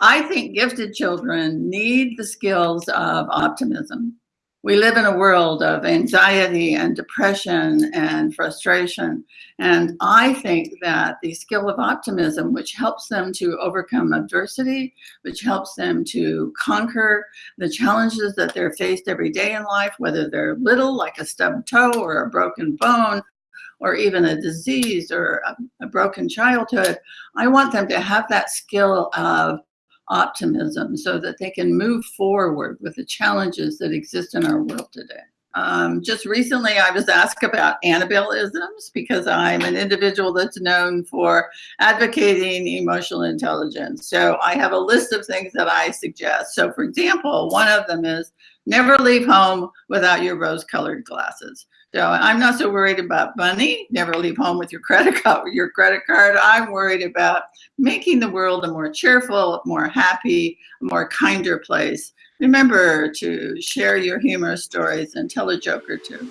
I think gifted children need the skills of optimism. We live in a world of anxiety and depression and frustration. And I think that the skill of optimism, which helps them to overcome adversity, which helps them to conquer the challenges that they're faced every day in life, whether they're little, like a stubbed toe or a broken bone, or even a disease or a, a broken childhood, I want them to have that skill of optimism so that they can move forward with the challenges that exist in our world today. Um, just recently, I was asked about Annabelle-isms because I'm an individual that's known for advocating emotional intelligence. So I have a list of things that I suggest. So for example, one of them is never leave home without your rose-colored glasses. So I'm not so worried about money. Never leave home with your credit card. Your credit card. I'm worried about making the world a more cheerful, more happy, more kinder place. Remember to share your humorous stories and tell a joke or two.